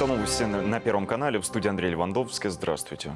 Это новости на Первом канале. В студии Андрей Левандовский. Здравствуйте.